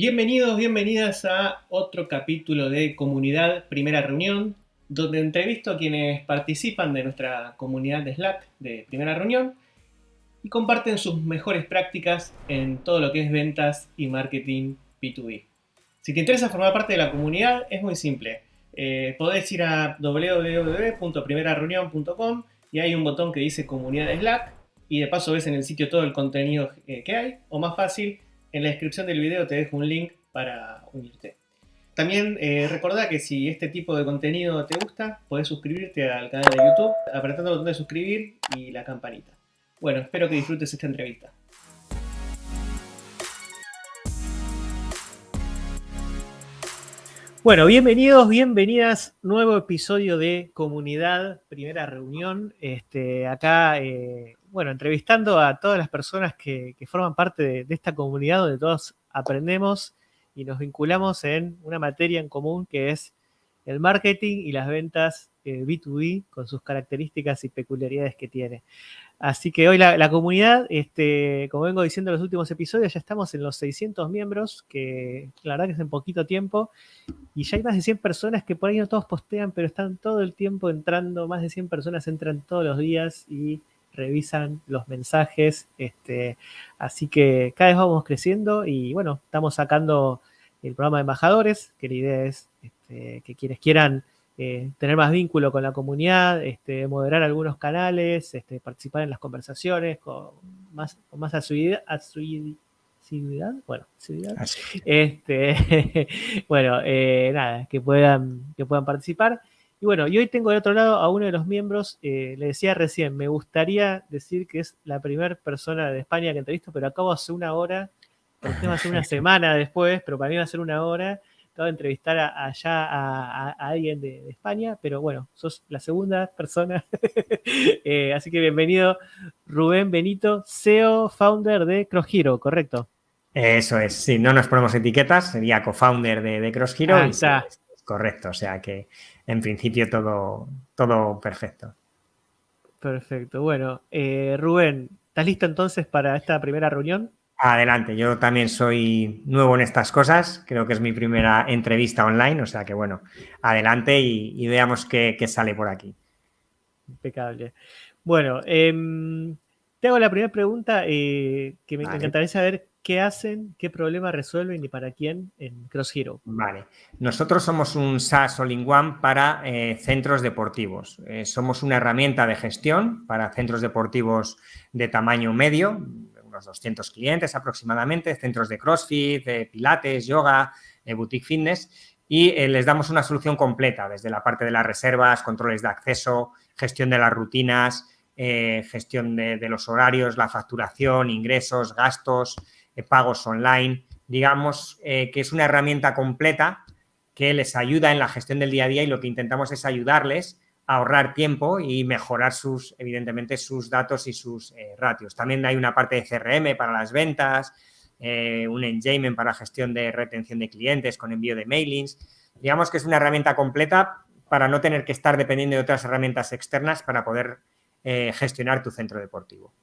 Bienvenidos, bienvenidas a otro capítulo de Comunidad Primera Reunión, donde entrevisto a quienes participan de nuestra comunidad de Slack de Primera Reunión y comparten sus mejores prácticas en todo lo que es ventas y marketing B2B. Si te interesa formar parte de la comunidad, es muy simple. Eh, podés ir a www.primerareunión.com y hay un botón que dice Comunidad de Slack y de paso ves en el sitio todo el contenido eh, que hay, o más fácil, en la descripción del video te dejo un link para unirte. También eh, recordá que si este tipo de contenido te gusta, podés suscribirte al canal de YouTube apretando el botón de suscribir y la campanita. Bueno, espero que disfrutes esta entrevista. Bueno, bienvenidos, bienvenidas. Nuevo episodio de Comunidad, primera reunión. Este, acá eh, bueno, entrevistando a todas las personas que, forman parte de, esta comunidad donde todos aprendemos y nos vinculamos en una materia en común que es el marketing y las ventas B2B eh, con sus características y peculiaridades que tiene. Así que hoy la, comunidad, este, como vengo diciendo en los últimos episodios, ya estamos en los 600 miembros, que la verdad que es en poquito tiempo, y ya hay más de 100 personas que por ahí no todos postean, pero están todo el tiempo entrando, más de 100 personas entran todos los días y revisan los mensajes. Este, así que cada vez vamos creciendo y bueno, estamos sacando el programa de embajadores, que la idea es este, que quienes quieran eh, tener más vínculo con la comunidad, este, moderar algunos canales, este, participar en las conversaciones con más, con más asiduidad, asiduidad, bueno, Este, bueno, eh, nada, que puedan, que puedan participar. Y bueno, y hoy tengo de otro lado a uno de los miembros, eh, le decía recién, me gustaría decir que es la primera persona de España que entrevisto, pero acabo hace una hora, va a ser una semana después, pero para mí va a ser una hora. Acabo de entrevistar allá a, alguien de, España, pero bueno, sos la segunda persona. Eh, así que bienvenido, Rubén Benito, CEO, founder de Cross Hero, ¿correcto? Eso es, sí, no nos ponemos etiquetas, sería co-founder de, de Cross Hero. Ah, correcto, o sea que en principio todo, todo perfecto. Perfecto. Bueno, eh, Rubén, ¿estás listo entonces para esta primera reunión? Adelante, yo también soy nuevo en estas cosas, creo que es mi primera entrevista online, o sea que bueno, adelante y, veamos qué, sale por aquí. Impecable. Bueno, em, te hago la primera pregunta eh, que me encantaría saber qué hacen, qué problema resuelven y para quién en Cross Hero. Vale, nosotros somos un SaaS All-in-One para eh, centros deportivos. Eh, somos una herramienta de gestión para centros deportivos de tamaño medio, unos 200 clientes aproximadamente, centros de CrossFit, de Pilates, yoga, boutique fitness, y eh, les damos una solución completa, desde la parte de las reservas, controles de acceso, gestión de las rutinas, gestión de los horarios, la facturación, ingresos, gastos, pagos online, digamos eh, que es una herramienta completa que les ayuda en la gestión del día a día y lo que intentamos es ayudarles a ahorrar tiempo y mejorar sus, evidentemente, sus datos y sus eh, ratios. También hay una parte de CRM para las ventas, eh, un engagement para gestión de retención de clientes con envío de mailings. Digamos que es una herramienta completa para no tener que estar dependiendo de otras herramientas externas para poder gestionar tu centro deportivo.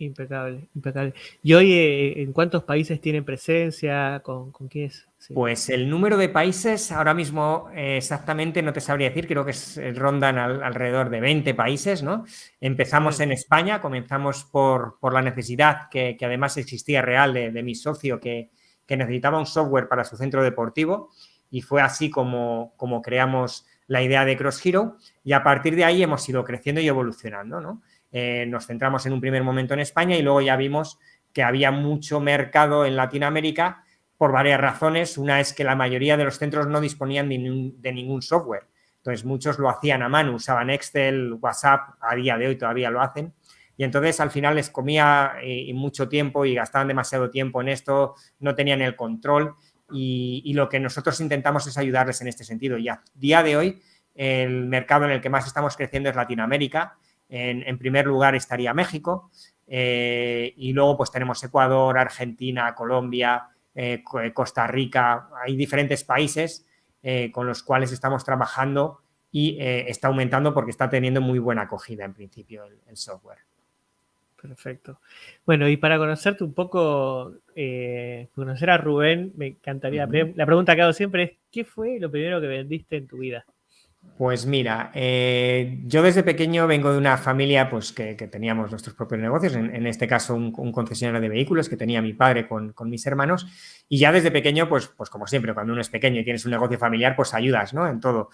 Impecable, impecable. ¿Y hoy eh, en cuántos países tienen presencia? ¿Con, con quién es? Pues el número de países ahora mismo eh, exactamente no te sabría decir, creo que es, eh, rondan alrededor de 20 países, ¿no? Empezamos en España, comenzamos por, la necesidad que, además existía real de, mi socio que, necesitaba un software para su centro deportivo y fue así como, como creamos la idea de Cross Hero y a partir de ahí hemos ido creciendo y evolucionando, ¿no? Eh, nos centramos en un primer momento en España y luego ya vimos que había mucho mercado en Latinoamérica por varias razones. Una es que la mayoría de los centros no disponían de ningún, software. Entonces, muchos lo hacían a mano, usaban Excel, WhatsApp, a día de hoy todavía lo hacen. Y entonces, al final, les comía eh, mucho tiempo y gastaban demasiado tiempo en esto, no tenían el control. Y, y, lo que nosotros intentamos es ayudarles en este sentido. Y a día de hoy, el mercado en el que más estamos creciendo es Latinoamérica en, primer lugar estaría México eh, y luego pues tenemos Ecuador, Argentina, Colombia, eh, Costa Rica, hay diferentes países eh, con los cuales estamos trabajando y está aumentando porque está teniendo muy buena acogida en principio el, software. Perfecto. Bueno, y para conocerte un poco, eh, conocer a Rubén, me encantaría, la pregunta que hago siempre es, ¿qué fue lo primero que vendiste en tu vida? Pues mira, eh, yo desde pequeño vengo de una familia pues, que, teníamos nuestros propios negocios, en, este caso un, concesionario de vehículos que tenía mi padre con, mis hermanos y ya desde pequeño, pues, pues como siempre, cuando uno es pequeño y tienes un negocio familiar, pues ayudas ¿no? en todo.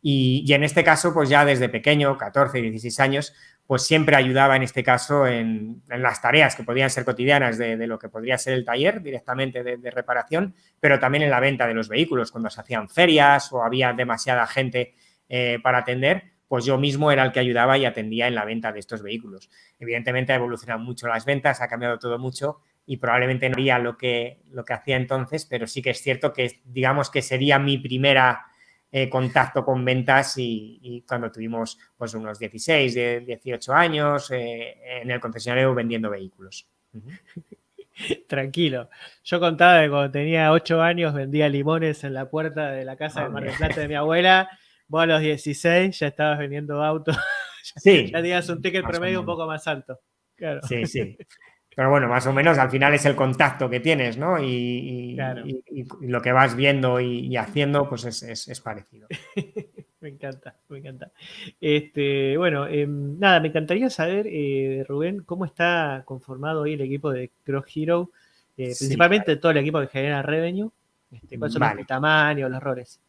Y, y, en este caso, pues ya desde pequeño, 14, 16 años, pues siempre ayudaba en este caso en, las tareas que podían ser cotidianas de, lo que podría ser el taller directamente de, reparación, pero también en la venta de los vehículos, cuando se hacían ferias o había demasiada gente eh, para atender, pues yo mismo era el que ayudaba y atendía en la venta de estos vehículos. Evidentemente ha evolucionado mucho las ventas, ha cambiado todo mucho y probablemente no haría lo que, lo que hacía entonces, pero sí que es cierto que digamos que sería mi primera eh, contacto con ventas y, cuando tuvimos pues unos 16, 18 años eh, en el concesionario vendiendo vehículos. Tranquilo. Yo contaba que cuando tenía 8 años vendía limones en la puerta de la casa de Mar del Plata de mi abuela. Vos a los 16 ya estabas vendiendo autos. Sí. ya tenías un ticket promedio un poco más alto. Sí, sí. Pero bueno, más o menos al final es el contacto que tienes, ¿no? Y, lo que vas viendo y, haciendo, pues es, parecido. me encanta, me encanta. Este, bueno, em, nada, me encantaría saber, eh, Rubén, cómo está conformado hoy el equipo de Cross Hero, eh, principalmente todo el equipo que genera revenue. Este, ¿Cuáles son los tamaños, los roles?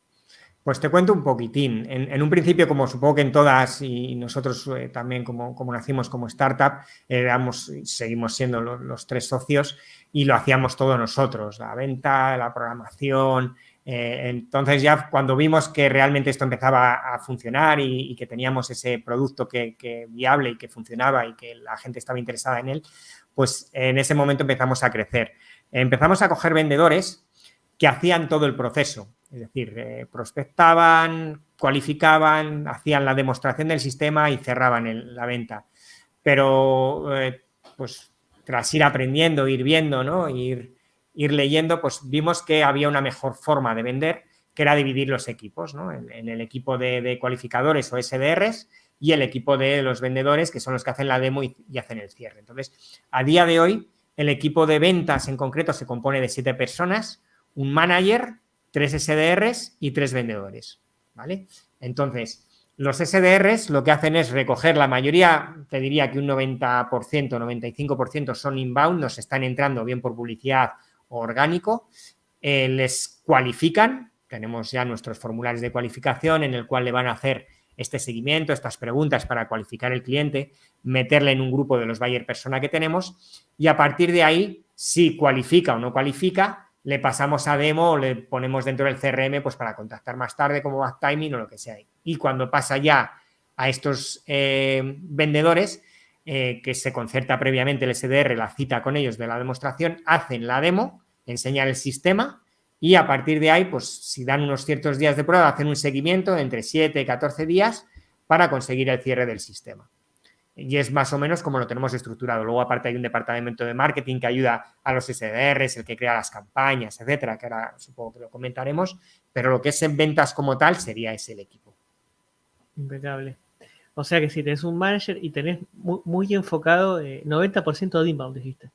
Pues te cuento un poquitín. En, un principio, como supongo que en todas y nosotros eh, también como, como, nacimos como startup, éramos, seguimos siendo los, tres socios y lo hacíamos todo nosotros, la venta, la programación. Eh, entonces ya cuando vimos que realmente esto empezaba a funcionar y, que teníamos ese producto que, que, viable y que funcionaba y que la gente estaba interesada en él, pues en ese momento empezamos a crecer. Empezamos a coger vendedores que hacían todo el proceso es decir, eh, prospectaban, cualificaban, hacían la demostración del sistema y cerraban la venta. Pero, eh, pues, tras ir aprendiendo, ir viendo, ¿no? Ir, ir leyendo, pues vimos que había una mejor forma de vender, que era dividir los equipos, ¿no? En, el equipo de, cualificadores o SDRs y el equipo de los vendedores, que son los que hacen la demo y, y hacen el cierre. Entonces, a día de hoy, el equipo de ventas en concreto se compone de siete personas, un manager, tres SDRs y tres vendedores, ¿vale? Entonces, los SDRs lo que hacen es recoger la mayoría, te diría que un 90%, 95% son inbound, nos están entrando bien por publicidad o orgánico, eh, les cualifican, tenemos ya nuestros formularios de cualificación en el cual le van a hacer este seguimiento, estas preguntas para cualificar el cliente, meterle en un grupo de los buyer persona que tenemos y a partir de ahí, si cualifica o no cualifica, le pasamos a demo o le ponemos dentro del CRM pues para contactar más tarde como back timing o lo que sea. Y cuando pasa ya a estos eh, vendedores, eh, que se concerta previamente el SDR, la cita con ellos de la demostración, hacen la demo, enseñan el sistema y a partir de ahí, pues si dan unos ciertos días de prueba, hacen un seguimiento entre 7 y 14 días para conseguir el cierre del sistema y es más o menos como lo tenemos estructurado. Luego, aparte, hay un departamento de marketing que ayuda a los SDRs, el que crea las campañas, etcétera, que ahora supongo que lo comentaremos, pero lo que es en ventas como tal sería ese el equipo. Impecable. O sea que si tenés un manager y tenés muy, enfocado, 90% eh, de inbound, dijiste.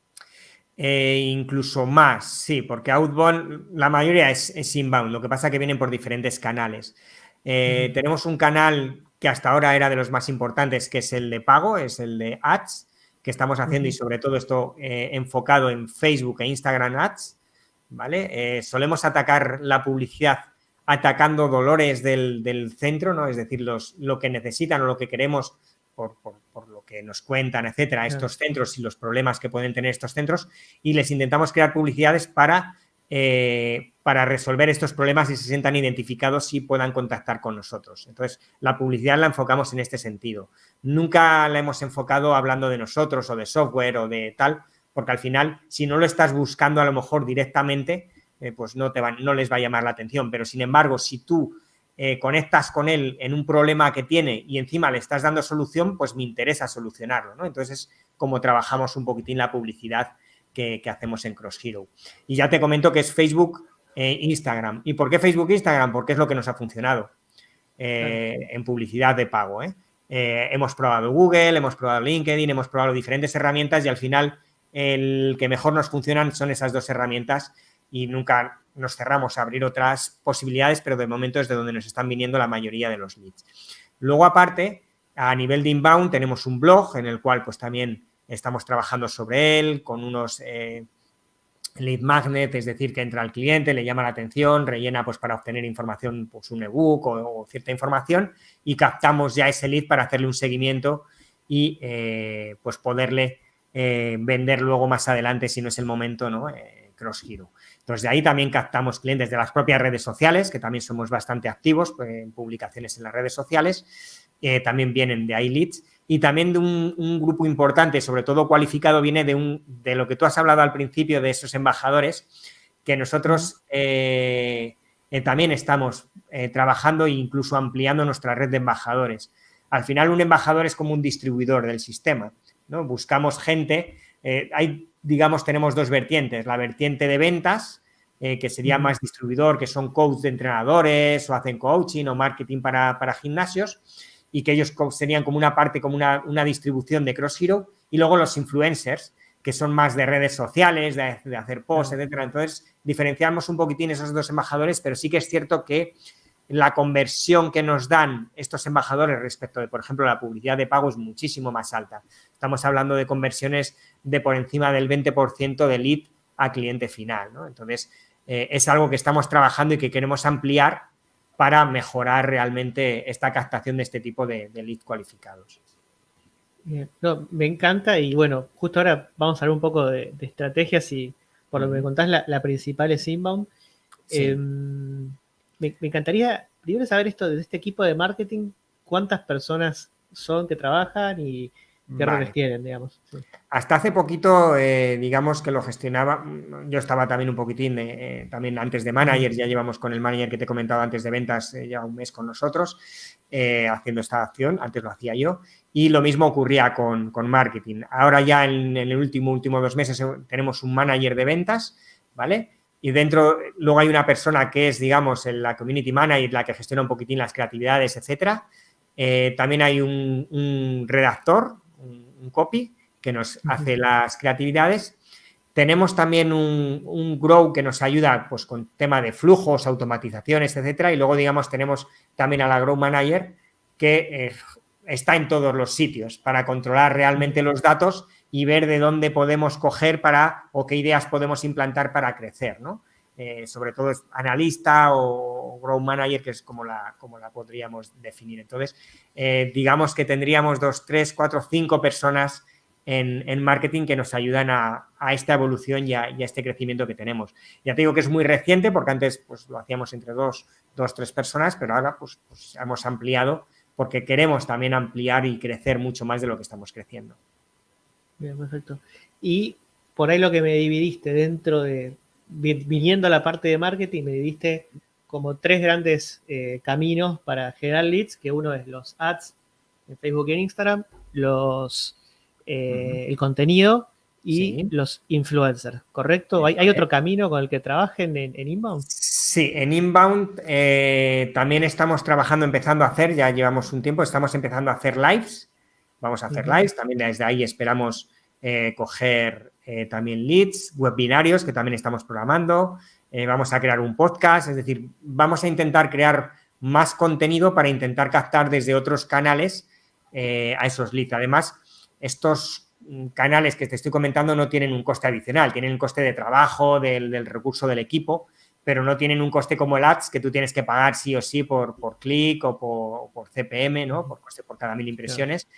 Eh, incluso más, sí, porque outbound, la mayoría es, inbound, lo que pasa es que vienen por diferentes canales. Eh, tenemos un canal que hasta ahora era de los más importantes, que es el de pago, es el de ads, que estamos haciendo y sobre todo esto eh, enfocado en Facebook e Instagram ads, ¿vale? Eh, solemos atacar la publicidad atacando dolores del, centro, ¿no? Es decir, los, lo que necesitan o lo que queremos por, lo que nos cuentan, etcétera, estos centros y los problemas que pueden tener estos centros y les intentamos crear publicidades para eh, para resolver estos problemas y se sientan identificados y puedan contactar con nosotros. Entonces, la publicidad la enfocamos en este sentido. Nunca la hemos enfocado hablando de nosotros o de software o de tal, porque al final, si no lo estás buscando a lo mejor directamente, eh, pues no, te no les va a llamar la atención. Pero, sin embargo, si tú eh, conectas con él en un problema que tiene y encima le estás dando solución, pues me interesa solucionarlo. Entonces, es como trabajamos un poquitín la publicidad que, hacemos en Cross Hero. Y ya te comento que es Facebook e Instagram. ¿Y por qué Facebook e Instagram? Porque es lo que nos ha funcionado eh, en publicidad de pago. ¿eh? hemos probado Google, hemos probado LinkedIn, hemos probado diferentes herramientas y al final el que mejor nos funcionan son esas dos herramientas y nunca nos cerramos a abrir otras posibilidades, pero de momento es de donde nos están viniendo la mayoría de los leads. Luego, aparte, a nivel de inbound tenemos un blog en el cual pues también estamos trabajando sobre él con unos eh, lead magnet, es decir, que entra al cliente, le llama la atención, rellena pues para obtener información, pues un ebook o, cierta información y captamos ya ese lead para hacerle un seguimiento y eh, pues poderle eh, vender luego más adelante si no es el momento, ¿no? cross hero. Entonces, de ahí también captamos clientes de las propias redes sociales, que también somos bastante activos en publicaciones en las redes sociales. Eh, también vienen de ahí leads. Y también de un, grupo importante, sobre todo cualificado, viene de, un, de lo que tú has hablado al principio, de esos embajadores, que nosotros eh, eh, también estamos trabajando e incluso ampliando nuestra red de embajadores. Al final, un embajador es como un distribuidor del sistema. ¿no? Buscamos gente, hay digamos, tenemos dos vertientes. La vertiente de ventas, eh, que sería más distribuidor, que son coach de entrenadores o hacen coaching o marketing para, gimnasios y que ellos serían como una parte, como una, distribución de Cross Hero. Y luego los influencers, que son más de redes sociales, de, hacer posts, etcétera. Entonces, diferenciamos un poquitín esos dos embajadores, pero sí que es cierto que la conversión que nos dan estos embajadores respecto de, por ejemplo, la publicidad de pago es muchísimo más alta. Estamos hablando de conversiones de por encima del 20% de lead a cliente final. ¿no? Entonces, eh, es algo que estamos trabajando y que queremos ampliar para mejorar realmente esta captación de este tipo de, de lead cualificados. me encanta y bueno, justo ahora vamos a hablar un poco de, estrategias y por lo que me contás, la, principal es inbound. Em, me, encantaría primero saber esto de este equipo de marketing, cuántas personas son que trabajan y qué roles tienen, digamos. Hasta hace poquito, eh, digamos que lo gestionaba, yo estaba también un poquitín, eh, también antes de manager, ya llevamos con el manager que te he comentado antes de ventas eh, ya un mes con nosotros, haciendo esta acción, antes lo hacía yo, y lo mismo ocurría con, con marketing. Ahora ya en, en, el último, último dos meses tenemos un manager de ventas, ¿vale? y dentro luego hay una persona que es, digamos, la community manager, la que gestiona un poquitín las creatividades, etcétera. Eh, también hay un, redactor, un, copy, que nos hace las creatividades. Tenemos también un, grow que nos ayuda pues, con tema de flujos, automatizaciones, etcétera. Y luego, digamos, tenemos también a la grow manager que eh, está en todos los sitios para controlar realmente los datos y ver de dónde podemos coger para o qué ideas podemos implantar para crecer, ¿no? Eh, sobre todo analista o grow manager, que es como la, como la podríamos definir. Entonces, eh, digamos que tendríamos dos, tres, cuatro, cinco personas en, marketing que nos ayudan a, esta evolución y a, este crecimiento que tenemos. Ya te digo que es muy reciente porque antes pues, lo hacíamos entre dos, dos tres personas, pero ahora pues, pues hemos ampliado porque queremos también ampliar y crecer mucho más de lo que estamos creciendo. Bien, perfecto. Y por ahí lo que me dividiste dentro de, viniendo a la parte de marketing, me dividiste como tres grandes eh, caminos para generar leads, que uno es los ads en Facebook y en Instagram, los, eh, el contenido y los influencers, ¿correcto? ¿Hay, otro camino con el que trabajen en, Inbound? Sí, en Inbound eh, también estamos trabajando, empezando a hacer, ya llevamos un tiempo, estamos empezando a hacer lives, Vamos a hacer lives, también desde ahí esperamos eh, coger eh, también leads, webinarios que también estamos programando, eh, vamos a crear un podcast, es decir, vamos a intentar crear más contenido para intentar captar desde otros canales a esos leads. Además, estos mm, canales que te estoy comentando no tienen un coste adicional, tienen un coste de trabajo, del, recurso del equipo, pero no tienen un coste como el ads que tú tienes que pagar sí o sí por, por clic o por, CPM, ¿no? Por coste por cada mil impresiones.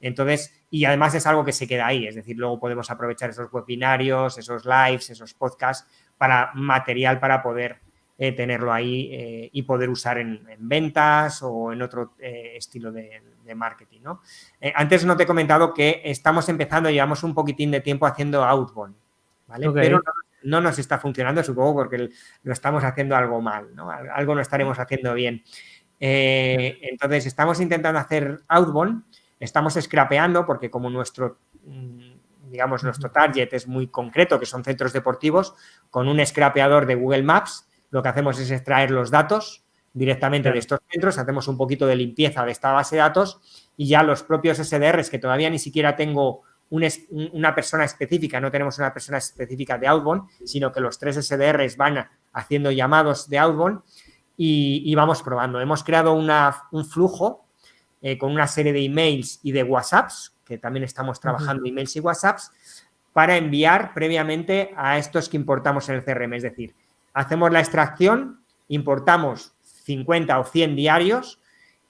Entonces, y además es algo que se queda ahí, es decir, luego podemos aprovechar esos webinarios, esos lives, esos podcasts para material para poder eh, tenerlo ahí eh, y poder usar en, ventas o en otro eh, estilo de, marketing. ¿no? antes no te he comentado que estamos empezando, llevamos un poquitín de tiempo haciendo outbound, ¿vale? Pero no, nos está funcionando, supongo, porque lo estamos haciendo algo mal, ¿no? Algo no estaremos haciendo bien. entonces, estamos intentando hacer outbound Estamos scrapeando porque como nuestro, mm, digamos, nuestro target es muy concreto, que son centros deportivos, con un scrapeador de Google Maps, lo que hacemos es extraer los datos directamente de estos centros, hacemos un poquito de limpieza de esta base de datos y ya los propios SDRs, que todavía ni siquiera tengo una persona específica, no tenemos una persona específica de outbound, sino que los tres SDRs van haciendo llamados de outbound y, vamos probando. Hemos creado un flujo eh, con una serie de emails y de WhatsApps, que también estamos trabajando emails y WhatsApps, para enviar previamente a estos que importamos en el CRM. Es decir, hacemos la extracción, importamos 50 o 100 diarios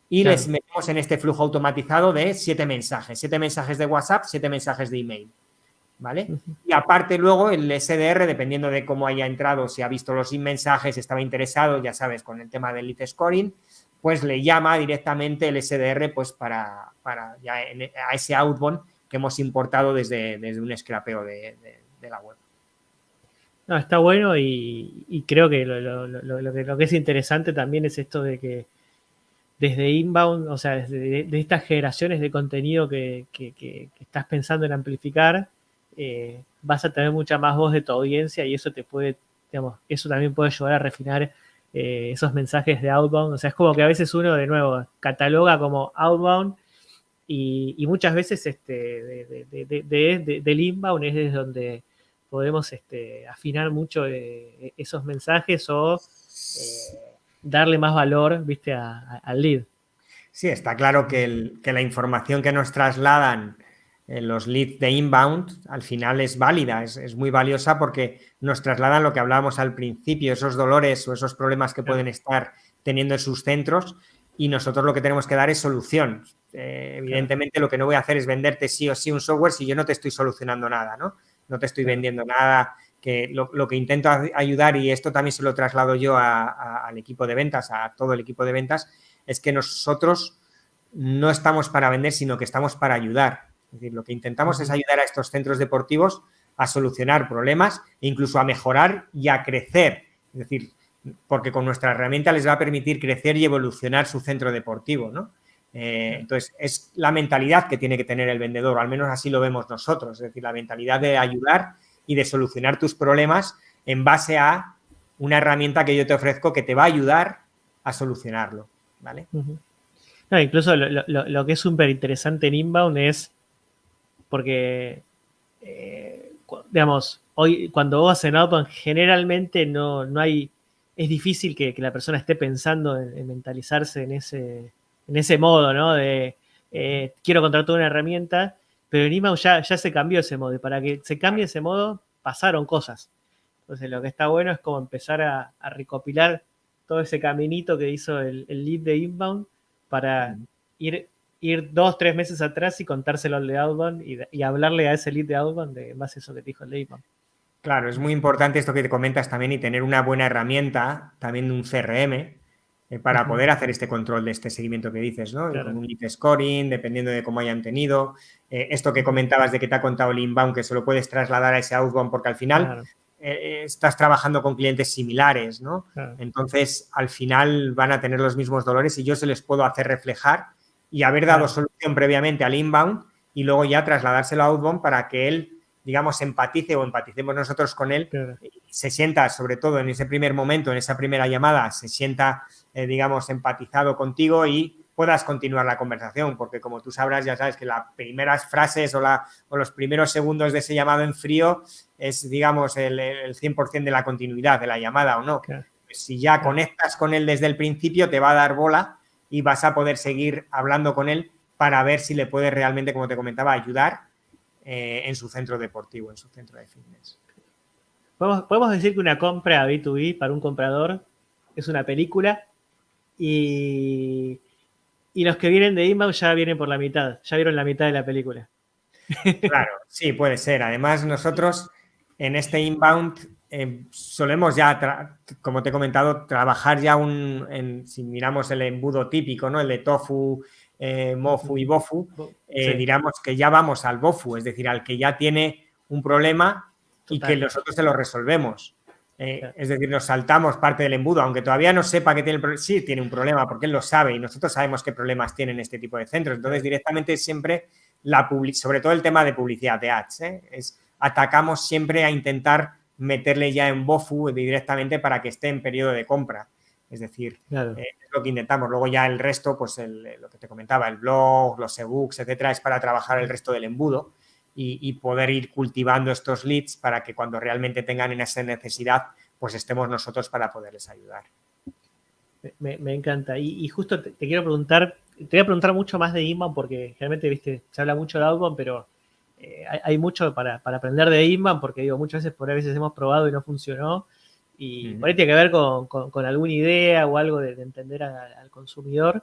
y les metemos en este flujo automatizado de siete mensajes, siete mensajes de WhatsApp, siete mensajes de email. ¿Vale? Y aparte luego el SDR, dependiendo de cómo haya entrado, si ha visto los mensajes, estaba interesado, ya sabes, con el tema del lead scoring, pues le llama directamente el SDR pues para, para ya a ese outbound que hemos importado desde, desde un scrapeo de, la web. No, está bueno y, creo que lo, que es interesante también es esto de que desde inbound, o sea, desde de, estas generaciones de contenido que, estás pensando en amplificar, eh, vas a tener mucha más voz de tu audiencia y eso te puede, digamos, eso también puede ayudar a refinar eh, esos mensajes de outbound. O sea, es como que a veces uno de nuevo cataloga como outbound y, muchas veces este, de, del inbound es desde donde podemos este, afinar mucho eh, esos mensajes o eh, darle más valor ¿viste? al lead. Sí, está claro que, la información que nos trasladan los leads de inbound al final es válida, es, muy valiosa porque nos trasladan lo que hablábamos al principio, esos dolores o esos problemas que pueden estar teniendo en sus centros y nosotros lo que tenemos que dar es solución. Eh, evidentemente lo que no voy a hacer es venderte sí o sí un software si yo no te estoy solucionando nada, ¿no? No te estoy vendiendo nada, que lo, que intento ayudar, y esto también se lo traslado yo al equipo de ventas, a todo el equipo de ventas, es que nosotros no estamos para vender, sino que estamos para ayudar. Es decir, lo que intentamos es ayudar a estos centros deportivos a solucionar problemas e incluso a mejorar y a crecer. Es decir, porque con nuestra herramienta les va a permitir crecer y evolucionar su centro deportivo, ¿no? Eh, entonces, es la mentalidad que tiene que tener el vendedor, al menos así lo vemos nosotros, es decir, la mentalidad de ayudar y de solucionar tus problemas en base a una herramienta que yo te ofrezco que te va a ayudar a solucionarlo, ¿vale? incluso lo, que es súper interesante en Inbound es porque, eh, digamos, hoy cuando vos en Outbound generalmente no, no hay, es difícil que, la persona esté pensando en mentalizarse en ese en ese modo, ¿no? De eh, quiero contratar una herramienta, pero en Inbound ya, ya se cambió ese modo y para que se cambie ese modo pasaron cosas. Entonces lo que está bueno es como empezar a, recopilar todo ese caminito que hizo el, lead de Inbound para ir, ir dos, tres meses atrás y contárselo al de Outbound y, hablarle a ese lead de Outbound de más eso que dijo el de. Claro, es muy importante esto que te comentas también y tener una buena herramienta, también un CRM, eh, para poder hacer este control de este seguimiento que dices, ¿no? Un lead scoring, dependiendo de cómo hayan tenido. Eh, esto que comentabas de que te ha contado el inbound, que se lo puedes trasladar a ese outbound, porque al final eh, estás trabajando con clientes similares, ¿no? Entonces, al final van a tener los mismos dolores y yo se les puedo hacer reflejar y haber dado solución previamente al inbound y luego ya trasladárselo a outbound para que él digamos, empatice o empaticemos nosotros con él, se sienta, sobre todo en ese primer momento, en esa primera llamada, se sienta, eh, digamos, empatizado contigo y puedas continuar la conversación, porque como tú sabrás, ya sabes que las primeras frases o, la, o los primeros segundos de ese llamado en frío es, digamos, el, el 100% de la continuidad de la llamada o no. Si ya conectas con él desde el principio, te va a dar bola y vas a poder seguir hablando con él para ver si le puedes realmente, como te comentaba, ayudar eh, en su centro deportivo, en su centro de fitness. Podemos, decir que una compra B2B para un comprador es una película y, y los que vienen de inbound ya vienen por la mitad, ya vieron la mitad de la película. Claro, sí, puede ser. Además, nosotros en este inbound eh, solemos ya, como te he comentado, trabajar ya un, si miramos el embudo típico, ¿no? El de tofu, eh, Mofu y Bofu, eh, diríamos que ya vamos al Bofu, es decir, al que ya tiene un problema y que nosotros se lo resolvemos. Eh, es decir, nos saltamos parte del embudo, aunque todavía no sepa que tiene el problema, sí tiene un problema, porque él lo sabe y nosotros sabemos qué problemas tienen este tipo de centros. Entonces, directamente siempre, la sobre todo el tema de publicidad de ads, es, atacamos siempre a intentar meterle ya en Bofu directamente para que esté en periodo de compra. Es decir, eh, es lo que intentamos. Luego ya el resto, pues lo que te comentaba, el blog, los ebooks, etcétera, es para trabajar el resto del embudo y, poder ir cultivando estos leads para que cuando realmente tengan esa necesidad, pues estemos nosotros para poderles ayudar. Me, encanta. Y, justo te, quiero preguntar, te voy a preguntar mucho más de inbound porque generalmente, viste, se habla mucho de outbound, pero eh, hay, mucho para, aprender de inbound porque digo, muchas veces por a veces hemos probado y no funcionó. Y por ahí tiene que ver con, alguna idea o algo de, entender al consumidor.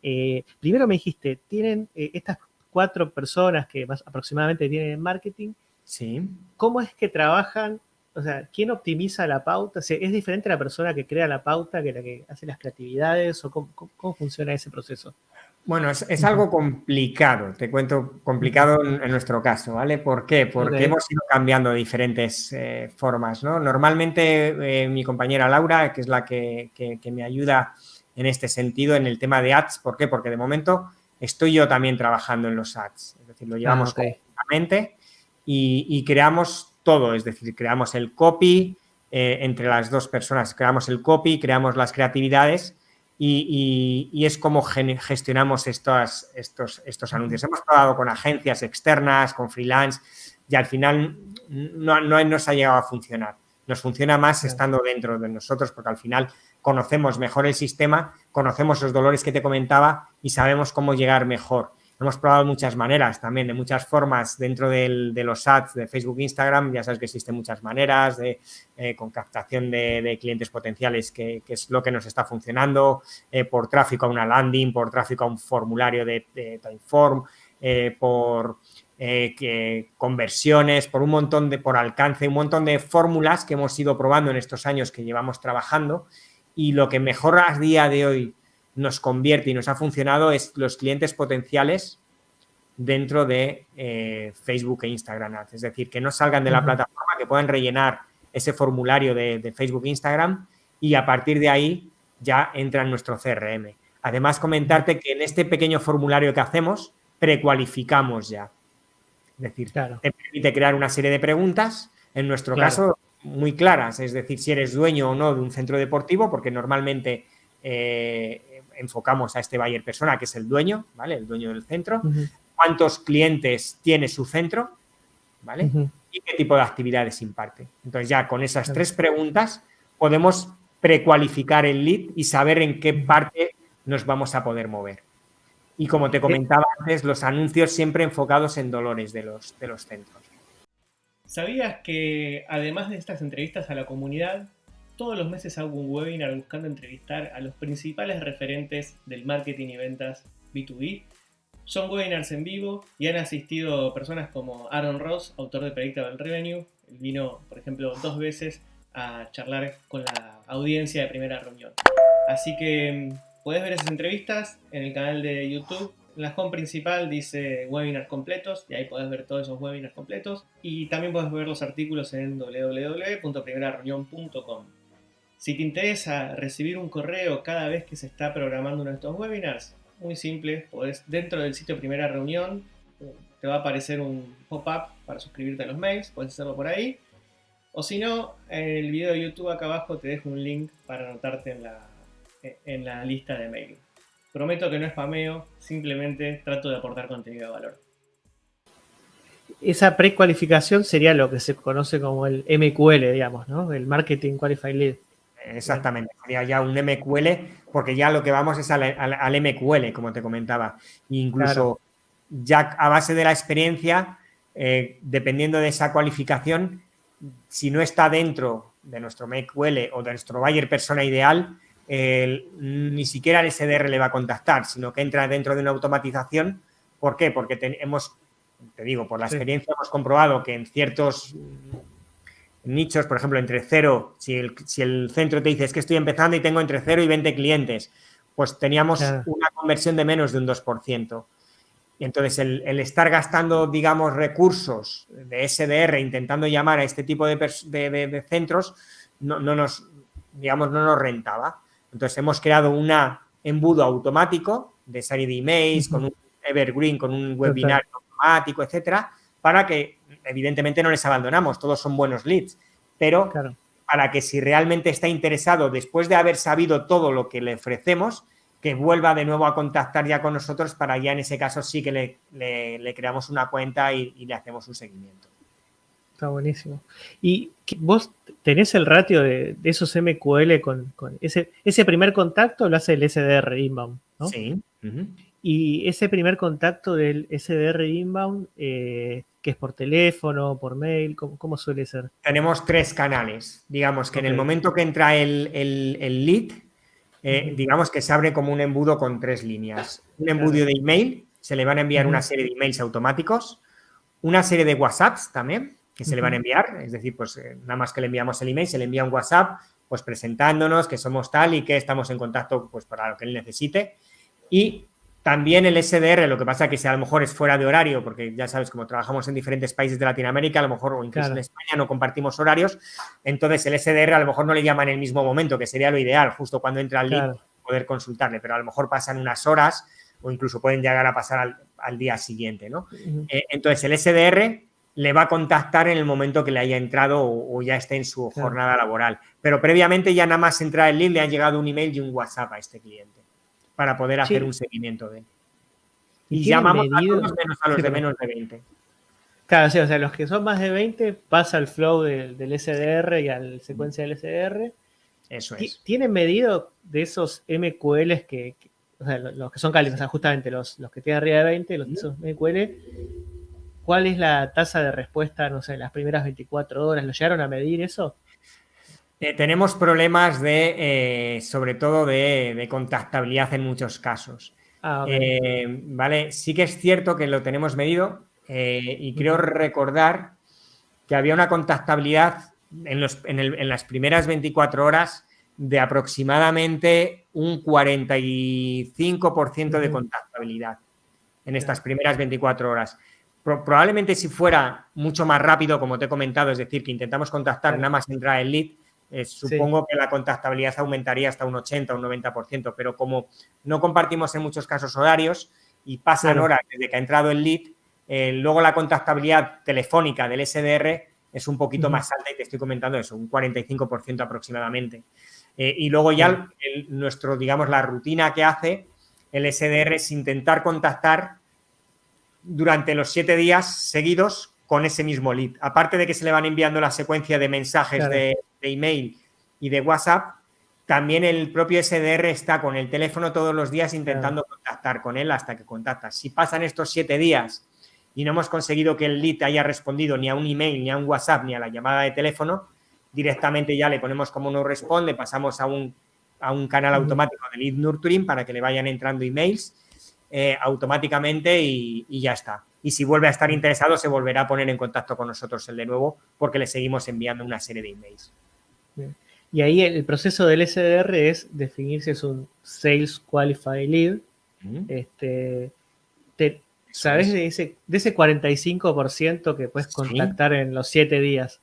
Eh, primero me dijiste, tienen eh, estas cuatro personas que más aproximadamente tienen en marketing. Sí. ¿Cómo es que trabajan? O sea, ¿quién optimiza la pauta? ¿Es diferente la persona que crea la pauta que la que hace las creatividades? ¿O cómo funciona ese proceso? Bueno, es, algo complicado, te cuento complicado en, nuestro caso, ¿vale? ¿Por qué? Porque hemos ido cambiando diferentes eh, formas, ¿no? Normalmente eh, mi compañera Laura, que es la que, me ayuda en este sentido, en el tema de ads, ¿por qué? Porque de momento estoy yo también trabajando en los ads, es decir, lo llevamos ah, y, creamos todo, es decir, creamos el copy eh, entre las dos personas, creamos el copy, creamos las creatividades y, es como gestionamos estos, estos, estos anuncios. Hemos probado con agencias externas, con freelance y al final no, no nos ha llegado a funcionar. Nos funciona más estando dentro de nosotros porque al final conocemos mejor el sistema, conocemos los dolores que te comentaba y sabemos cómo llegar mejor. Hemos probado muchas maneras también, de muchas formas dentro de los ads de Facebook e Instagram. Ya sabes que existen muchas maneras de, eh, con captación de, clientes potenciales, que, es lo que nos está funcionando, eh, por tráfico a una landing, por tráfico a un formulario de, de Timeform, eh, por que, conversiones, por un montón de, por alcance, un montón de fórmulas que hemos ido probando en estos años que llevamos trabajando y lo que mejor a día de hoy nos convierte y nos ha funcionado es los clientes potenciales dentro de eh, Facebook e Instagram Ads. Es decir, que no salgan de la plataforma, que puedan rellenar ese formulario de, Facebook e Instagram y a partir de ahí ya entra en nuestro CRM. Además, comentarte que en este pequeño formulario que hacemos, precualificamos ya. Es decir, te permite crear una serie de preguntas, en nuestro caso, muy claras, es decir, si eres dueño o no de un centro deportivo, porque normalmente eh, enfocamos a este buyer persona, que es el dueño, ¿vale? El dueño del centro. ¿Cuántos clientes tiene su centro? ¿Vale? Y qué tipo de actividades imparte. Entonces ya con esas tres preguntas podemos precualificar el lead y saber en qué parte nos vamos a poder mover. Y como te comentaba antes, los anuncios siempre enfocados en dolores de los, de los centros. ¿Sabías que además de estas entrevistas a la comunidad, todos los meses hago un webinar buscando entrevistar a los principales referentes del marketing y ventas B2B. Son webinars en vivo y han asistido personas como Aaron Ross, autor de Predictable Revenue. Él vino, por ejemplo, dos veces a charlar con la audiencia de primera reunión. Así que mm, puedes ver esas entrevistas en el canal de YouTube. En la home principal dice webinars completos y ahí puedes ver todos esos webinars completos. Y también puedes ver los artículos en www.primerareunión.com. Si te interesa recibir un correo cada vez que se está programando uno de estos webinars, muy simple, dentro del sitio Primera Reunión te va a aparecer un pop-up para suscribirte a los mails, puedes hacerlo por ahí. O si no, en el video de YouTube acá abajo te dejo un link para anotarte en la, en la lista de mail. Prometo que no es spameo, simplemente trato de aportar contenido de valor. Esa precualificación sería lo que se conoce como el MQL, digamos, ¿no? El Marketing Qualified Lead. Exactamente, sería ya un MQL, porque ya lo que vamos es al, MQL, como te comentaba. Incluso ya a base de la experiencia, eh, dependiendo de esa cualificación, si no está dentro de nuestro MQL o de nuestro buyer persona ideal, ni siquiera el SDR le va a contactar, sino que entra dentro de una automatización. ¿Por qué? Porque hemos, te digo, por la experiencia hemos comprobado que en ciertos nichos, por ejemplo, entre cero, si el, si el centro te dice es que estoy empezando y tengo entre 0 y 20 clientes, pues teníamos una conversión de menos de un 2%. Y entonces el, estar gastando, digamos, recursos de SDR intentando llamar a este tipo de, centros no, nos, digamos, no nos rentaba. Entonces hemos creado un embudo automático de serie de emails, con un evergreen, con un webinar automático, etcétera, para que evidentemente no les abandonamos, todos son buenos leads, pero para que si realmente está interesado, después de haber sabido todo lo que le ofrecemos, que vuelva de nuevo a contactar ya con nosotros para ya en ese caso sí que le, creamos una cuenta y, le hacemos un seguimiento. Está buenísimo. ¿Y vos tenés el ratio de, esos MQL con, ese, ese primer contacto? Lo hace el SDR inbound, ¿no? Sí. Y ese primer contacto del SDR inbound, eh, que es por teléfono, por mail, ¿cómo, suele ser? Tenemos tres canales. Digamos que en el momento que entra el, el lead, eh, digamos que se abre como un embudo con tres líneas. Un embudo de email, se le van a enviar una serie de emails automáticos, una serie de WhatsApps también, que se le van a enviar, es decir, pues eh, nada más que le enviamos el email, se le envía un WhatsApp, pues presentándonos que somos tal y que estamos en contacto pues para lo que él necesite. Y también el SDR, lo que pasa que si a lo mejor es fuera de horario, porque ya sabes, como trabajamos en diferentes países de Latinoamérica, a lo mejor o incluso en España no compartimos horarios, entonces el SDR a lo mejor no le llama en el mismo momento, que sería lo ideal, justo cuando entra al lead, poder consultarle, pero a lo mejor pasan unas horas o incluso pueden llegar a pasar al, día siguiente, ¿no? Eh, entonces el SDR le va a contactar en el momento que le haya entrado o, ya esté en su jornada laboral, pero previamente ya nada más entrar el lead le han llegado un email y un WhatsApp a este cliente para poder hacer un seguimiento de él. Y, llamamos a todos menos a los de menos de 20. Claro, sí, o sea, los que son más de 20 pasa el flow del, SDR y al secuencia del SDR. Eso es. ¿Tienen medido de esos MQLs que, o sea, los que son cálidos, o sea, justamente los, los que tienen arriba de 20, los esos MQL, cuál es la tasa de respuesta, no sé, las primeras 24 horas? ¿Lo llegaron a medir eso? Eh, tenemos problemas de, eh, sobre todo, de, contactabilidad en muchos casos. Ah, eh, vale, sí que es cierto que lo tenemos medido y creo recordar que había una contactabilidad en, las primeras 24 horas de aproximadamente un 45% de contactabilidad en estas primeras 24 horas. probablemente si fuera mucho más rápido, como te he comentado, es decir, que intentamos contactar nada más entrar el lead, eh, supongo que la contactabilidad aumentaría hasta un 80 o un 90%, pero como no compartimos en muchos casos horarios y pasan horas desde que ha entrado el lead, eh, luego la contactabilidad telefónica del SDR es un poquito más alta y te estoy comentando eso, un 45% aproximadamente. Eh, y luego ya nuestro, digamos, la rutina que hace el SDR es intentar contactar durante los siete días seguidos con ese mismo lead. Aparte de que se le van enviando la secuencia de mensajes de, email y de WhatsApp, también el propio SDR está con el teléfono todos los días intentando contactar con él hasta que contacta. Si pasan estos siete días y no hemos conseguido que el lead haya respondido ni a un email, ni a un WhatsApp, ni a la llamada de teléfono, directamente ya le ponemos como no responde, pasamos a un, a un canal automático de lead nurturing para que le vayan entrando emails eh, automáticamente y ya está y si vuelve a estar interesado se volverá a poner en contacto con nosotros el de nuevo porque le seguimos enviando una serie de emails. Y ahí el proceso del SDR es definir si es un Sales Qualified Lead. este, ¿Sabes de ese, de ese 45% que puedes contactar en los 7 días?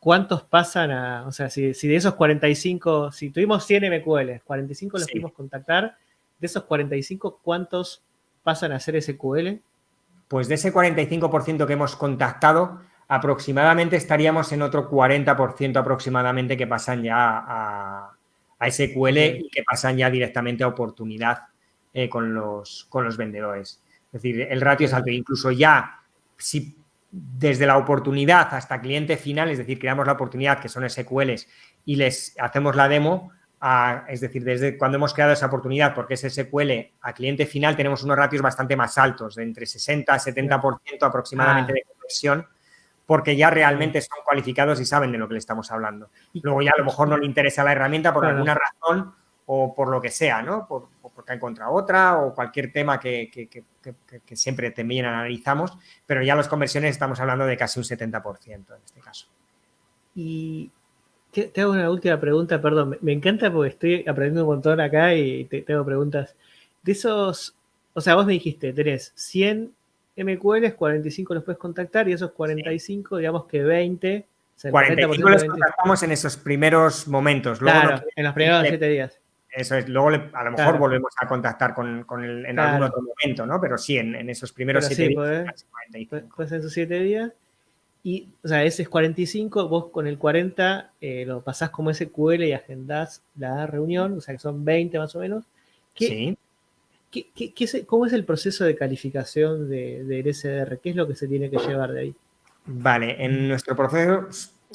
¿Cuántos pasan a, o sea, si, de esos 45, si tuvimos 100 MQLs, 45 los pudimos contactar, de esos 45, ¿cuántos pasan a ser SQL? pues de ese 45% que hemos contactado, aproximadamente estaríamos en otro 40% aproximadamente que pasan ya a, SQL y que pasan ya directamente a oportunidad eh, con, los, con los vendedores. Es decir, el ratio es alto. Incluso ya, si desde la oportunidad hasta cliente final, es decir, creamos la oportunidad, que son SQLs, y les hacemos la demo, es decir, desde cuando hemos creado esa oportunidad, porque es SQL, a cliente final tenemos unos ratios bastante más altos, de entre 60 a 70% aproximadamente ah. de conversión, porque ya realmente son cualificados y saben de lo que le estamos hablando. Luego ya a lo mejor no le interesa la herramienta por alguna razón o por lo que sea, ¿no? Por, porque ha encontrado otra o cualquier tema que, que, siempre también analizamos, pero ya las conversiones estamos hablando de casi un 70% en este caso. Y te, hago una última pregunta, perdón. Me, encanta porque estoy aprendiendo un montón acá y te, hago preguntas. De esos, o sea, vos me dijiste, tenés 100 MQLs, 45 los puedes contactar y esos 45, digamos que 20. O 45 los contactamos en esos primeros momentos. claro, en los primeros 7 días. Eso es, luego a lo mejor volvemos a contactar con, con el, en algún otro momento, ¿no? Pero sí, en, esos primeros 7 días. Pues, pues en esos 7 días. y, o sea, ese es 45, vos con el 40 eh, lo pasás como SQL y agendás la reunión, o sea, que son 20 más o menos. sí. ¿Cómo es el proceso de calificación del SDR? ¿Qué es lo que se tiene que llevar de ahí? Vale, en nuestro proceso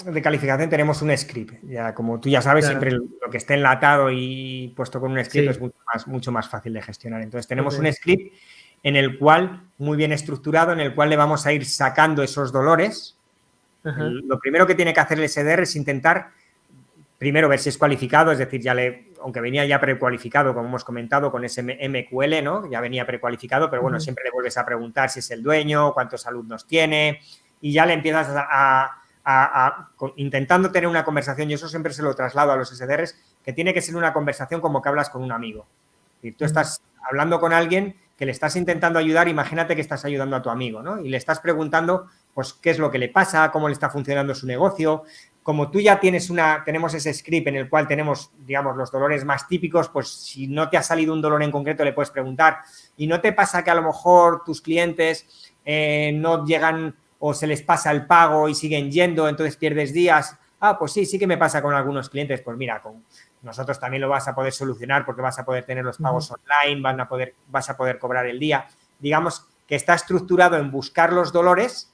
de calificación tenemos un script. Ya, como tú ya sabes, siempre lo que esté enlatado y puesto con un script es mucho más, mucho más, fácil de gestionar. Entonces tenemos un script en el cual, muy bien estructurado, en el cual le vamos a ir sacando esos dolores. Lo primero que tiene que hacer el SDR es intentar, primero, ver si es cualificado, es decir, ya le, aunque venía ya precualificado, como hemos comentado, con ese MQL, ¿no? Ya venía precualificado, pero bueno, siempre le vuelves a preguntar si es el dueño, cuántos alumnos tiene, y ya le empiezas a, intentando tener una conversación, y eso siempre se lo traslado a los SDRs, que tiene que ser una conversación como que hablas con un amigo. Y tú estás hablando con alguien que le estás intentando ayudar, imagínate que estás ayudando a tu amigo, ¿no? Y le estás preguntando, pues, qué es lo que le pasa, cómo le está funcionando su negocio. Como tú ya tienes una, tenemos ese script en el cual tenemos, digamos, los dolores más típicos, pues si no te ha salido un dolor en concreto, le puedes preguntar. Y no te pasa que a lo mejor tus clientes eh, no llegan o se les pasa el pago y siguen yendo, entonces pierdes días. Ah, pues sí, sí que me pasa con algunos clientes. Pues mira, con, nosotros también lo vas a poder solucionar porque vas a poder tener los pagos online, van a poder, vas a poder cobrar el día. Digamos que está estructurado en buscar los dolores,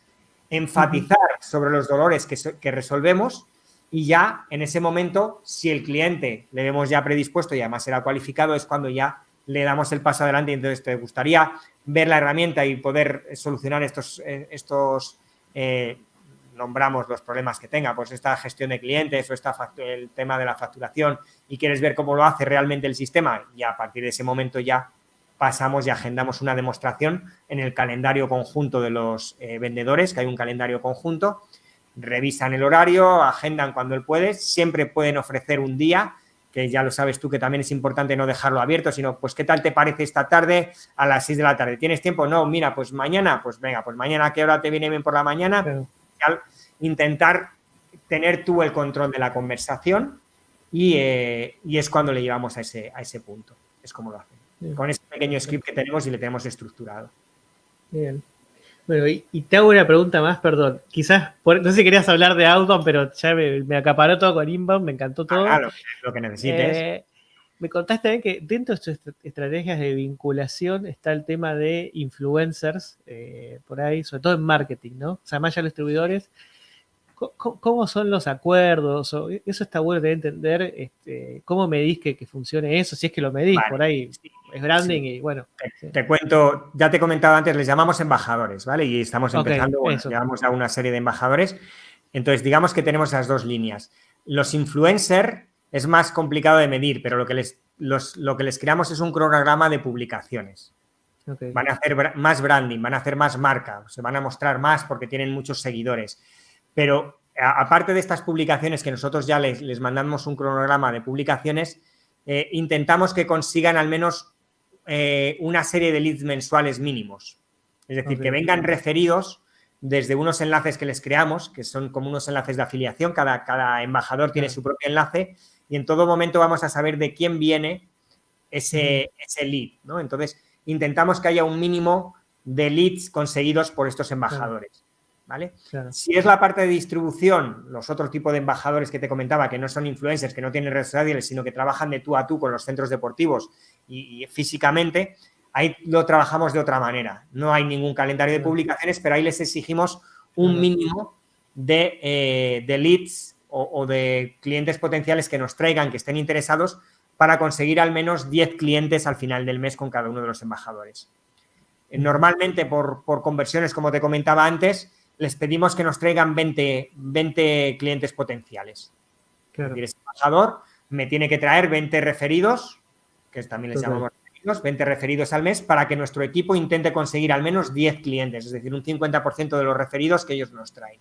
enfatizar sobre los dolores que, resolvemos y ya en ese momento, si el cliente le vemos ya predispuesto y además será cualificado, es cuando ya le damos el paso adelante y entonces te gustaría ver la herramienta y poder solucionar estos, eh, estos eh, nombramos los problemas que tenga, pues esta gestión de clientes o esta el tema de la facturación y quieres ver cómo lo hace realmente el sistema y a partir de ese momento ya pasamos y agendamos una demostración en el calendario conjunto de los eh, vendedores, que hay un calendario conjunto, revisan el horario, agendan cuando él puede, siempre pueden ofrecer un día, que ya lo sabes tú que también es importante no dejarlo abierto, sino pues qué tal te parece esta tarde a las 6 de la tarde, ¿tienes tiempo? No, mira, pues mañana, pues venga, pues mañana a qué hora te viene bien por la mañana, intentar tener tú el control de la conversación eh, y, es cuando le llevamos a ese, a ese punto. Es como lo Con ese pequeño script que tenemos y le tenemos estructurado. Bien. Bueno, y, te hago una pregunta más, perdón. Quizás, no sé si querías hablar de Outbound, pero ya me, acaparó todo con Inbound, me encantó ah, todo. claro, lo que necesites. Eh, me contaste también que dentro de tus estrategias de vinculación está el tema de influencers, eh, por ahí, sobre todo en marketing, ¿no? O sea, más allá de los distribuidores, ¿cómo, son los acuerdos? eso está bueno de entender, este, ¿cómo medís que, que, funcione eso? Si es que lo medís, por ahí es branding y bueno. Te, cuento, ya te he comentado antes, les llamamos embajadores, ¿vale? Y estamos empezando, bueno, llamamos a una serie de embajadores. Entonces, digamos que tenemos esas dos líneas. Los influencers es más complicado de medir, pero lo que les, lo que les creamos es un cronograma de publicaciones. Van a hacer más branding, van a hacer más marca, se van a mostrar más porque tienen muchos seguidores. Pero aparte de estas publicaciones que nosotros ya les, mandamos un cronograma de publicaciones, eh, intentamos que consigan al menos eh, una serie de leads mensuales mínimos. Es decir, que vengan referidos desde unos enlaces que les creamos, que son como unos enlaces de afiliación, cada, cada embajador tiene su propio enlace, y en todo momento vamos a saber de quién viene ese, ese lead, ¿no? Entonces, intentamos que haya un mínimo de leads conseguidos por estos embajadores, ¿vale? Si es la parte de distribución, los otros tipos de embajadores que te comentaba, que no son influencers, que no tienen redes sociales, sino que trabajan de tú a tú con los centros deportivos y, físicamente, ahí lo trabajamos de otra manera. No hay ningún calendario de publicaciones, pero ahí les exigimos un mínimo de, eh, de leads o, de clientes potenciales que nos traigan, que estén interesados, para conseguir al menos 10 clientes al final del mes con cada uno de los embajadores. Eh, normalmente, por, conversiones, como te comentaba antes, les pedimos que nos traigan 20, 20 clientes potenciales. Claro. ese embajador me tiene que traer 20 referidos, que también les llamamos referidos, 20 referidos al mes, para que nuestro equipo intente conseguir al menos 10 clientes, es decir, un 50% de los referidos que ellos nos traen.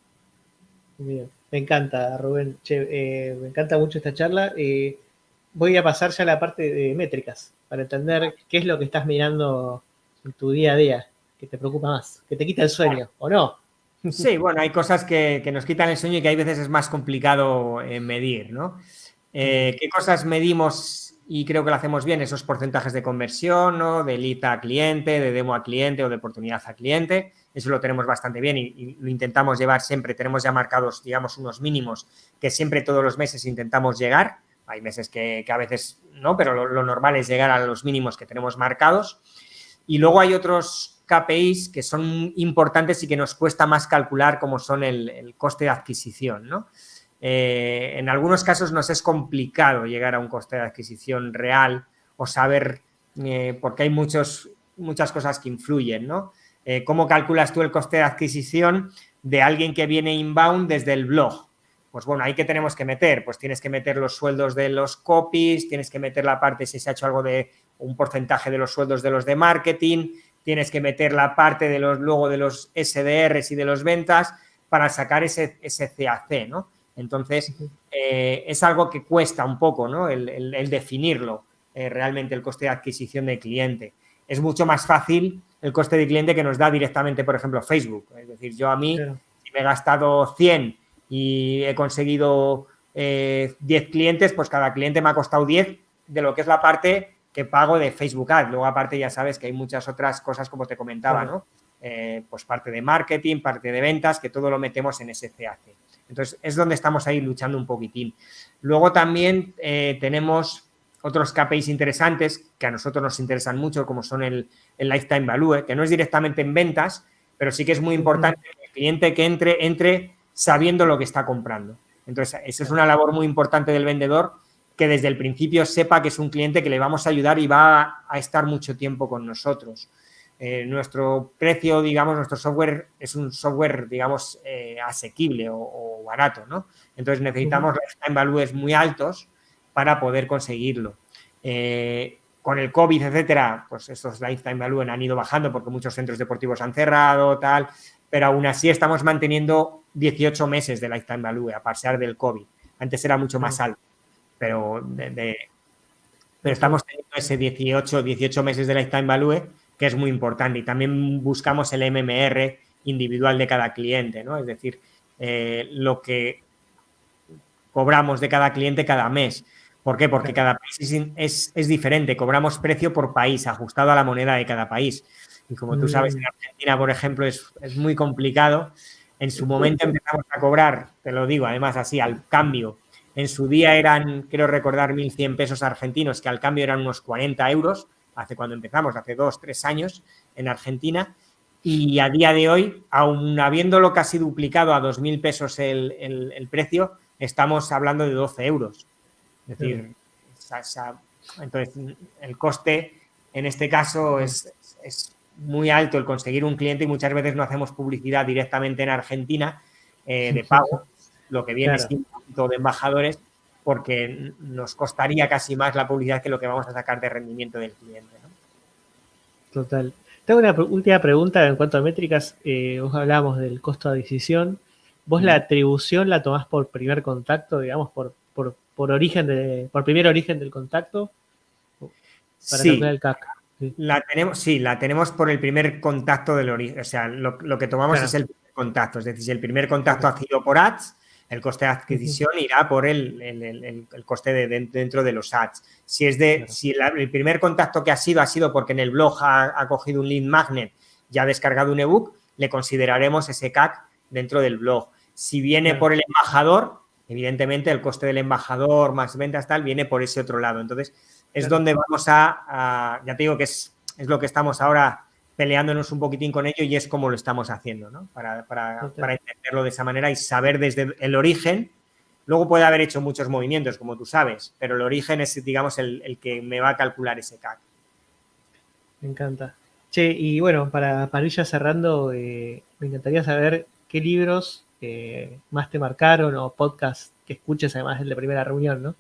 Bien. Me encanta, Rubén. Eh, me encanta mucho esta charla. Eh, voy a pasar ya a la parte de métricas para entender qué es lo que estás mirando en tu día a día, que te preocupa más, que te quita el sueño, ¿o no? Sí, bueno, hay cosas que, nos quitan el sueño y que hay veces es más complicado eh, medir, ¿no? ¿Qué cosas medimos y creo que lo hacemos bien, esos porcentajes de conversión, ¿no? de lead a cliente, de demo a cliente o de oportunidad a cliente. Eso lo tenemos bastante bien y, lo intentamos llevar siempre. Tenemos ya marcados, digamos, unos mínimos que siempre todos los meses intentamos llegar. Hay meses que, a veces no, pero lo, normal es llegar a los mínimos que tenemos marcados. Y luego hay otros KPIs que son importantes y que nos cuesta más calcular, como son el, coste de adquisición, ¿no? Eh, en algunos casos nos es complicado llegar a un coste de adquisición real o saber, eh, porque hay muchos, muchas cosas que influyen, ¿no? Eh, ¿Cómo calculas tú el coste de adquisición de alguien que viene inbound desde el blog? Pues bueno, ahí que tenemos que meter, pues tienes que meter los sueldos de los copies, tienes que meter la parte si se ha hecho algo de un porcentaje de los sueldos de los de marketing, tienes que meter la parte de los luego de los SDRs y de los ventas para sacar ese, ese CAC, ¿no? Entonces, eh, es algo que cuesta un poco, ¿no? El, definirlo, eh, realmente el coste de adquisición del cliente. Es mucho más fácil el coste de cliente que nos da directamente, por ejemplo, Facebook. Es decir, yo a mí, si me he gastado 100 y he conseguido 10 eh, clientes, pues cada cliente me ha costado 10 de lo que es la parte que pago de Facebook Ads. Luego, aparte, ya sabes que hay muchas otras cosas, como te comentaba, ¿no? pues parte de marketing, parte de ventas, que todo lo metemos en ese CAC. Entonces, es donde estamos ahí luchando un poquitín. Luego también eh, tenemos otros KPIs interesantes que a nosotros nos interesan mucho, como son el, Lifetime Value, que no es directamente en ventas, pero sí que es muy importante que el cliente que entre, entre sabiendo lo que está comprando. Entonces, eso es una labor muy importante del vendedor, que desde el principio sepa que es un cliente que le vamos a ayudar y va a estar mucho tiempo con nosotros. Eh, nuestro precio, digamos, nuestro software es un software, digamos, eh, asequible o, barato, ¿no? Entonces necesitamos lifetime values muy altos para poder conseguirlo. Eh, con el COVID, etcétera, pues estos lifetime values han ido bajando porque muchos centros deportivos han cerrado, tal, pero aún así estamos manteniendo 18 meses de lifetime value a pesar del COVID. Antes era mucho más alto, pero, pero estamos teniendo ese 18, 18 meses de lifetime value que es muy importante. Y también buscamos el MMR individual de cada cliente, ¿no? Es decir, eh, lo que cobramos de cada cliente cada mes. ¿Por qué? Porque cada país es, diferente. Cobramos precio por país, ajustado a la moneda de cada país. Y como tú sabes, en. Argentina, por ejemplo, es, es muy complicado. En su momento empezamos a cobrar, te lo digo, además así, al cambio. En su día eran, quiero recordar, 1.100 pesos argentinos, que al cambio eran unos 40 euros hace cuando empezamos, hace dos, tres años en Argentina, y a día de hoy, aún habiéndolo casi duplicado a 2.000 pesos el, precio, estamos hablando de 12 euros. Es decir, entonces el coste en este caso es, muy alto el conseguir un cliente y muchas veces no hacemos publicidad directamente en Argentina eh, de pago, lo que viene de embajadores, porque nos costaría casi más la publicidad que lo que vamos a sacar de rendimiento del cliente. Total. Tengo una última pregunta en cuanto a métricas. Eh, vos hablábamos del costo de adquisición. ¿Vos la atribución la tomás por primer contacto, digamos, por, por, origen de, por primer origen del contacto? Para sí. el CAC. Sí. La tenemos, sí, la tenemos por el primer contacto del origen. O sea, lo, que tomamos es el primer contacto. Es decir, si el primer contacto ha sido por ads, el coste de adquisición irá por el, coste de, dentro de los ads. Si es de, si el primer contacto que ha sido ha sido porque en el blog ha, cogido un lead magnet y ha descargado un ebook, le consideraremos ese CAC dentro del blog. Si viene por el embajador, evidentemente el coste del embajador más ventas tal viene por ese otro lado. Entonces, es donde vamos a, ya te digo que es, es lo que estamos ahora peleándonos un poquitín con ello y es como lo estamos haciendo, ¿no? Para, para, para, entenderlo de esa manera y saber desde el origen. Luego puede haber hecho muchos movimientos, como tú sabes, pero el origen es, digamos, el, que me va a calcular ese CAC. Me encanta. Che, y bueno, para, para ir ya cerrando, eh, me encantaría saber qué libros eh, más te marcaron o podcast que escuches, además del de primera reunión, ¿no?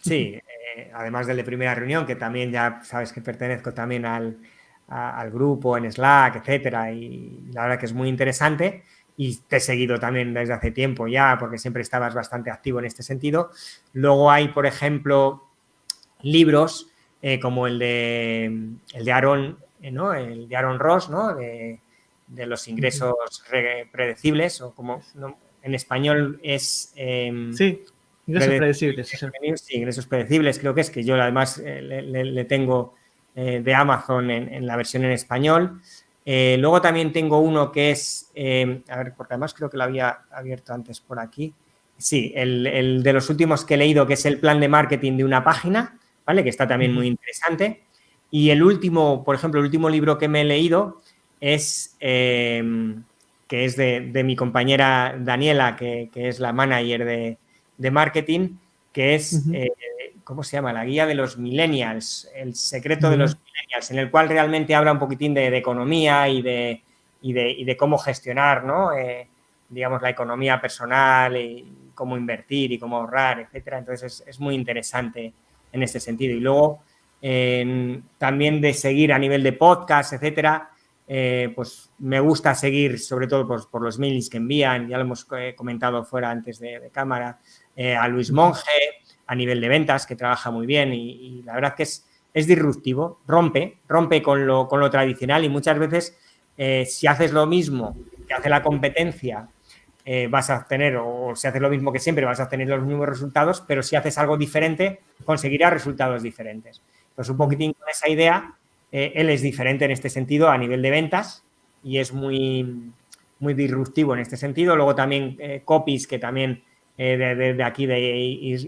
Sí, eh, además del de primera reunión, que también ya sabes que pertenezco también al, al grupo en Slack, etcétera, y la verdad que es muy interesante y te he seguido también desde hace tiempo ya porque siempre estabas bastante activo en este sentido. Luego hay, por ejemplo, libros eh, como el de, el de Aaron, eh, ¿no? El de Aaron Ross, ¿no? De, los ingresos predecibles o como en español es... Em, sí. Ingresos predecibles. Sí, ingresos predecibles creo que es, que yo además eh, le, tengo eh, de Amazon en, la versión en español. Eh, luego también tengo uno que es, a ver, porque además creo que lo había abierto antes por aquí. Sí, el, de los últimos que he leído, que es el plan de marketing de una página, ¿vale? Que está también muy interesante. Y el último, por ejemplo, el último libro que me he leído es, que es de, mi compañera Daniela, que es la manager de, de marketing, que es, eh, ¿cómo se llama? La guía de los millennials, el secreto de los millennials, en el cual realmente habla un poquitín de, economía y de, y de, cómo gestionar, ¿no? Eh, digamos, la economía personal y cómo invertir y cómo ahorrar, etcétera. Entonces, es, muy interesante en este sentido. Y luego, también de seguir a nivel de podcast, etcétera, eh, pues me gusta seguir, sobre todo por, los mails que envían, ya lo hemos comentado fuera antes de cámara, eh, a Luis Monge a nivel de ventas, que trabaja muy bien y, la verdad que es, es disruptivo, rompe, rompe con lo, con lo tradicional y muchas veces eh, si haces lo mismo que hace la competencia, eh, vas a tener, o si haces lo mismo que siempre, vas a tener los mismos resultados, pero si haces algo diferente, conseguirás resultados diferentes. Pues un poquitín con esa idea, él es diferente en este sentido a nivel de ventas y es muy, muy disruptivo en este sentido. Luego también copies que también eh, de, aquí de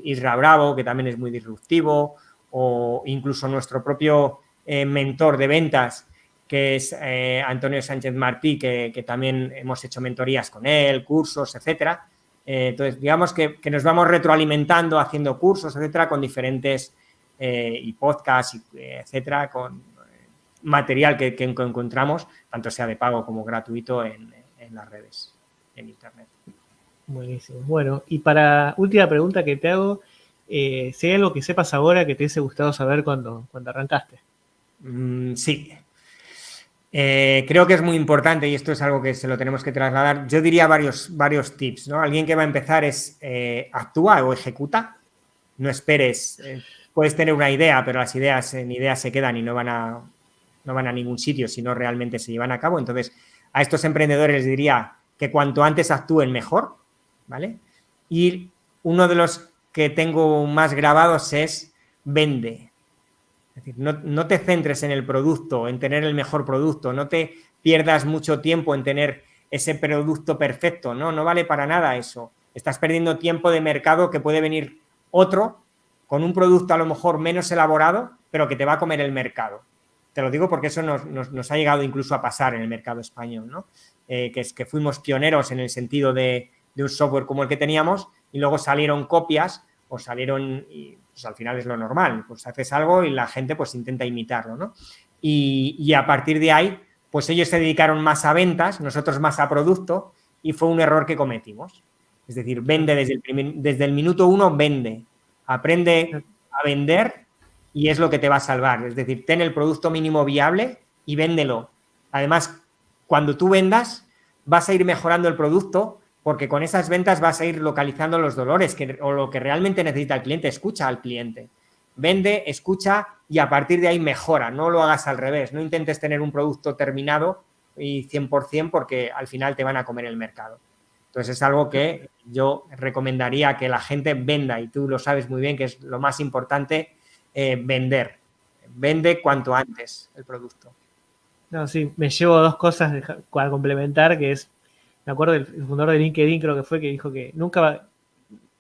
Isra Bravo, que también es muy disruptivo, o incluso nuestro propio eh, mentor de ventas, que es eh, Antonio Sánchez Martí, que, también hemos hecho mentorías con él, cursos, etcétera. entonces, digamos que, nos vamos retroalimentando, haciendo cursos, etcétera, con diferentes y podcasts, etcétera, con material que, encontramos, tanto sea de pago como gratuito en las redes, en Internet. Buenísimo. Bueno, y para última pregunta que te hago, eh, si hay algo que sepas ahora que te hubiese gustado saber cuando, cuando arrancaste. Mm, sí. Eh, creo que es muy importante y esto es algo que se lo tenemos que trasladar. Yo diría varios, varios tips, ¿no? Alguien que va a empezar es eh, actúa o ejecuta. No esperes. puedes tener una idea, pero las ideas en ideas se quedan y no van a, no van a ningún sitio si no realmente se llevan a cabo. Entonces, a estos emprendedores les diría que cuanto antes actúen mejor, ¿vale? Y uno de los que tengo más grabados es vende. Es decir, no, te centres en el producto, en tener el mejor producto, no te pierdas mucho tiempo en tener ese producto perfecto, no, no vale para nada eso. Estás perdiendo tiempo de mercado que puede venir otro con un producto a lo mejor menos elaborado, pero que te va a comer el mercado. Te lo digo porque eso nos, ha llegado incluso a pasar en el mercado español, ¿no? Eh, que es que fuimos pioneros en el sentido de, de un software como el que teníamos y luego salieron copias o salieron, y pues al final es lo normal, pues haces algo y la gente pues intenta imitarlo, ¿no? Y, a partir de ahí, pues ellos se dedicaron más a ventas, nosotros más a producto y fue un error que cometimos. Es decir, vende desde el, desde el minuto uno, vende, aprende a vender y es lo que te va a salvar. Es decir, ten el producto mínimo viable y véndelo. Además, cuando tú vendas, vas a ir mejorando el producto porque con esas ventas vas a ir localizando los dolores que, o lo que realmente necesita el cliente. Escucha al cliente. Vende, escucha y a partir de ahí mejora. No lo hagas al revés. No intentes tener un producto terminado y 100% porque al final te van a comer el mercado. Entonces es algo que yo recomendaría que la gente venda y tú lo sabes muy bien que es lo más importante, eh, vender. Vende cuanto antes el producto. No, sí, me llevo dos cosas a complementar, que es me acuerdo del fundador de LinkedIn, creo que fue, que dijo que nunca va,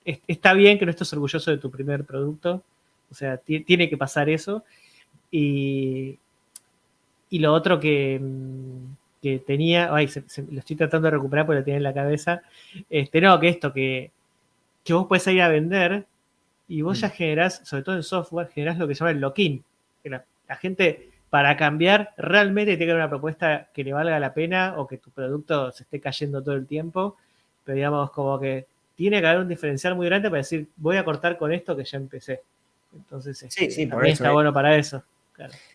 está bien que no estés orgulloso de tu primer producto, o sea, tiene que pasar eso. Y, y lo otro que, que tenía, ay, lo estoy tratando de recuperar porque lo tenía en la cabeza, este, no, que esto, que, que vos puedes ir a vender y vos mm. ya generás, sobre todo en software, generás lo que se llama el lock-in. la gente para cambiar, realmente tiene que haber una propuesta que le valga la pena o que tu producto se esté cayendo todo el tiempo, pero digamos como que tiene que haber un diferencial muy grande para decir, voy a cortar con esto que ya empecé. Entonces, sí, este, sí, también está ¿eh? bueno para eso.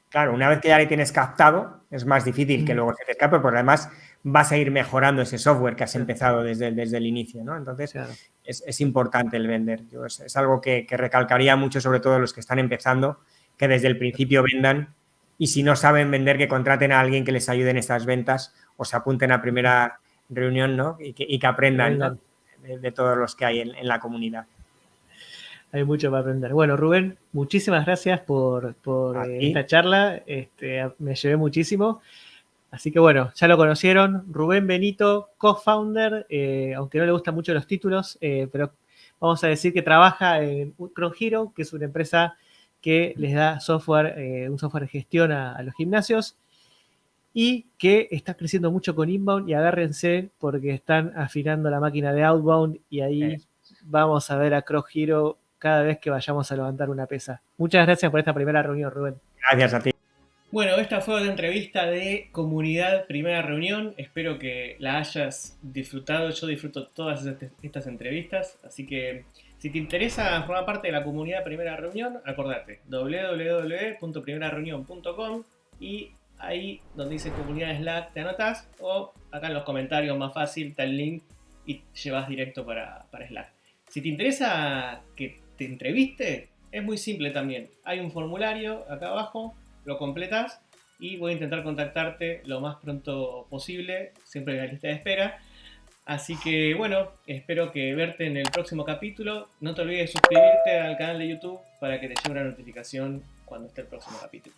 Claro. una vez que ya le tienes captado, es más difícil que luego se te escape, porque además vas a ir mejorando ese software que has empezado desde, desde el inicio, ¿no? Entonces, es, importante el vender. es, algo que, que recalcaría mucho, sobre todo los que están empezando, que desde el principio vendan y si no saben vender, que contraten a alguien que les ayude en estas ventas o se apunten a primera reunión ¿no? y, que, aprendan de, todos los que hay en, la comunidad. hay mucho para aprender. Bueno, Rubén, muchísimas gracias por, eh, esta charla. Este, me llevé muchísimo. Así que bueno, ya lo conocieron. Rubén Benito, co-founder, eh, aunque no le gustan mucho los títulos, eh, pero vamos a decir que trabaja en Cron Hero, que es una empresa que les da software, un software de gestión a, los gimnasios y que está creciendo mucho con inbound y agárrense porque están afinando la máquina de outbound y ahí vamos a ver a Cross Hero cada vez que vayamos a levantar una pesa. Muchas gracias por esta primera reunión, Rubén. Gracias a ti. Bueno, esta fue la entrevista de comunidad primera reunión. Espero que la hayas disfrutado. Yo disfruto todas estas entrevistas. Así que si te interesa formar parte de la comunidad primera reunión, acordate www.primerareunión.com y ahí donde dice comunidad Slack te anotas o acá en los comentarios más fácil está el link y llevas directo para, para Slack. Si te interesa que te entreviste, es muy simple también. Hay un formulario acá abajo, lo completas y voy a intentar contactarte lo más pronto posible, siempre en la lista de espera. Así que bueno, espero que verte en el próximo capítulo. No te olvides de suscribirte al canal de YouTube para que te llegue una notificación cuando esté el próximo capítulo.